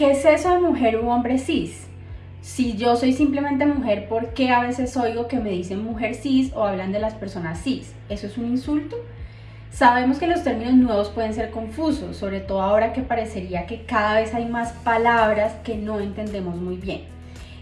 ¿qué es eso de mujer u hombre cis? Si yo soy simplemente mujer, ¿por qué a veces oigo que me dicen mujer cis o hablan de las personas cis? ¿Eso es un insulto? Sabemos que los términos nuevos pueden ser confusos, sobre todo ahora que parecería que cada vez hay más palabras que no entendemos muy bien.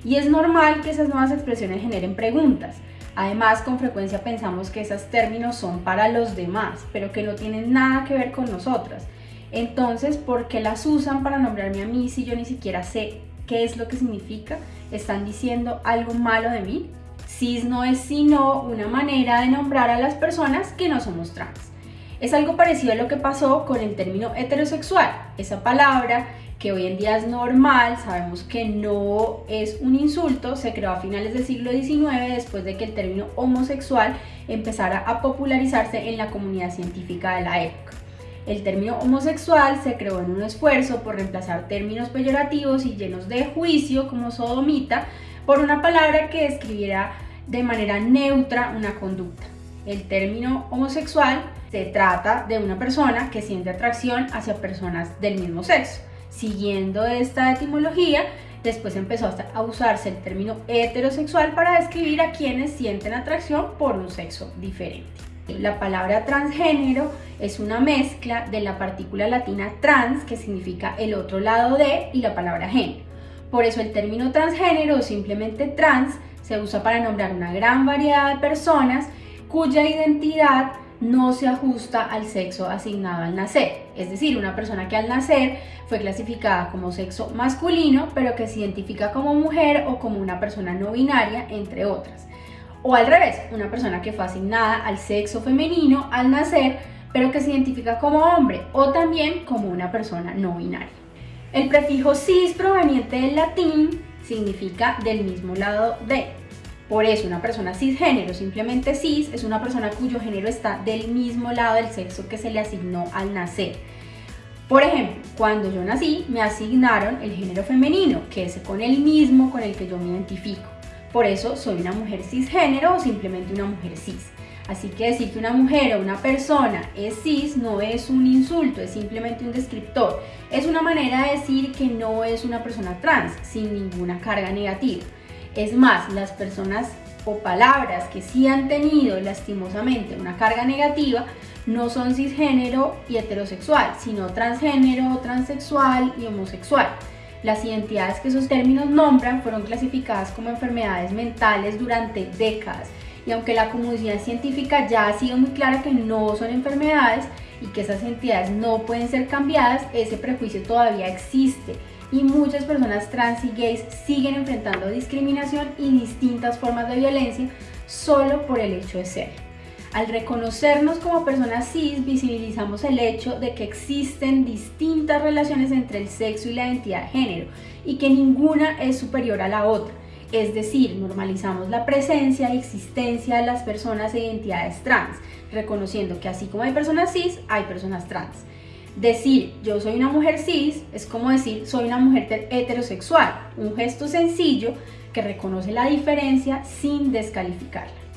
Y es normal que esas nuevas expresiones generen preguntas. Además, con frecuencia pensamos que esos términos son para los demás, pero que no tienen nada que ver con nosotras. Entonces, ¿por qué las usan para nombrarme a mí si yo ni siquiera sé qué es lo que significa? ¿Están diciendo algo malo de mí? Cis no es sino una manera de nombrar a las personas que no somos trans. Es algo parecido a lo que pasó con el término heterosexual. Esa palabra que hoy en día es normal, sabemos que no es un insulto, se creó a finales del siglo XIX después de que el término homosexual empezara a popularizarse en la comunidad científica de la época. El término homosexual se creó en un esfuerzo por reemplazar términos peyorativos y llenos de juicio como sodomita por una palabra que describiera de manera neutra una conducta. El término homosexual se trata de una persona que siente atracción hacia personas del mismo sexo. Siguiendo esta etimología, después empezó a usarse el término heterosexual para describir a quienes sienten atracción por un sexo diferente. La palabra transgénero es una mezcla de la partícula latina trans, que significa el otro lado de, y la palabra género. Por eso el término transgénero o simplemente trans se usa para nombrar una gran variedad de personas cuya identidad no se ajusta al sexo asignado al nacer. Es decir, una persona que al nacer fue clasificada como sexo masculino, pero que se identifica como mujer o como una persona no binaria, entre otras. O al revés, una persona que fue asignada al sexo femenino al nacer, pero que se identifica como hombre o también como una persona no binaria. El prefijo cis proveniente del latín significa del mismo lado de, por eso, una persona cisgénero, simplemente cis, es una persona cuyo género está del mismo lado del sexo que se le asignó al nacer. Por ejemplo, cuando yo nací, me asignaron el género femenino, que es con el mismo con el que yo me identifico. Por eso soy una mujer cisgénero o simplemente una mujer cis. Así que decir que una mujer o una persona es cis no es un insulto, es simplemente un descriptor. Es una manera de decir que no es una persona trans, sin ninguna carga negativa. Es más, las personas o palabras que sí han tenido lastimosamente una carga negativa no son cisgénero y heterosexual, sino transgénero, transexual y homosexual. Las identidades que esos términos nombran fueron clasificadas como enfermedades mentales durante décadas y aunque la comunidad científica ya ha sido muy clara que no son enfermedades y que esas entidades no pueden ser cambiadas, ese prejuicio todavía existe y muchas personas trans y gays siguen enfrentando discriminación y distintas formas de violencia solo por el hecho de ser. Al reconocernos como personas cis, visibilizamos el hecho de que existen distintas relaciones entre el sexo y la identidad de género y que ninguna es superior a la otra. Es decir, normalizamos la presencia y existencia de las personas e identidades trans, reconociendo que así como hay personas cis, hay personas trans. Decir yo soy una mujer cis es como decir soy una mujer heterosexual, un gesto sencillo que reconoce la diferencia sin descalificarla.